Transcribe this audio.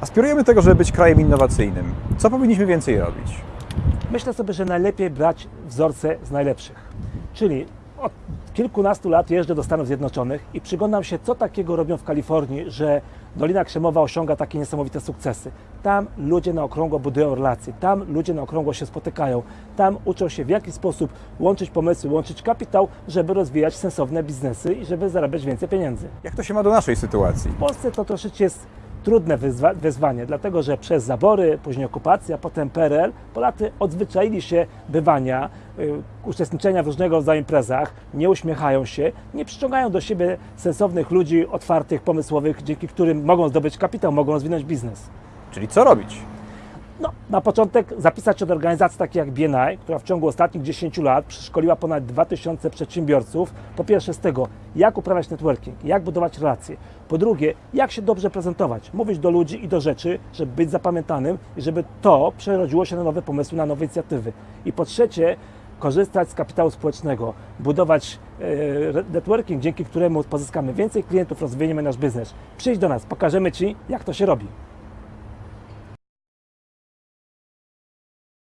Aspirujemy do tego, żeby być krajem innowacyjnym. Co powinniśmy więcej robić? Myślę sobie, że najlepiej brać wzorce z najlepszych. Czyli od kilkunastu lat jeżdżę do Stanów Zjednoczonych i przyglądam się, co takiego robią w Kalifornii, że Dolina Krzemowa osiąga takie niesamowite sukcesy. Tam ludzie na okrągło budują relacje, tam ludzie na okrągło się spotykają, tam uczą się w jaki sposób łączyć pomysły, łączyć kapitał, żeby rozwijać sensowne biznesy i żeby zarabiać więcej pieniędzy. Jak to się ma do naszej sytuacji? W Polsce to troszeczkę jest trudne wyzwa- wyzwanie, dlatego że przez zabory, później okupacja, potem PRL, Polacy odzwyczaili się bywania, y, uczestniczenia w różnego rodzaju imprezach, nie uśmiechają się, nie przyciągają do siebie sensownych ludzi, otwartych, pomysłowych, dzięki którym mogą zdobyć kapitał, mogą rozwinąć biznes. Czyli co robić? No, na początek zapisać się do organizacji takiej jak BNI, która w ciągu ostatnich 10 lat przeszkoliła ponad 2000 przedsiębiorców. Po pierwsze z tego, jak uprawiać networking, jak budować relacje. Po drugie, jak się dobrze prezentować, mówić do ludzi i do rzeczy, żeby być zapamiętanym i żeby to przerodziło się na nowe pomysły, na nowe inicjatywy. I po trzecie, korzystać z kapitału społecznego, budować e, networking, dzięki któremu pozyskamy więcej klientów, rozwiniemy nasz biznes. Przyjdź do nas, pokażemy Ci, jak to się robi.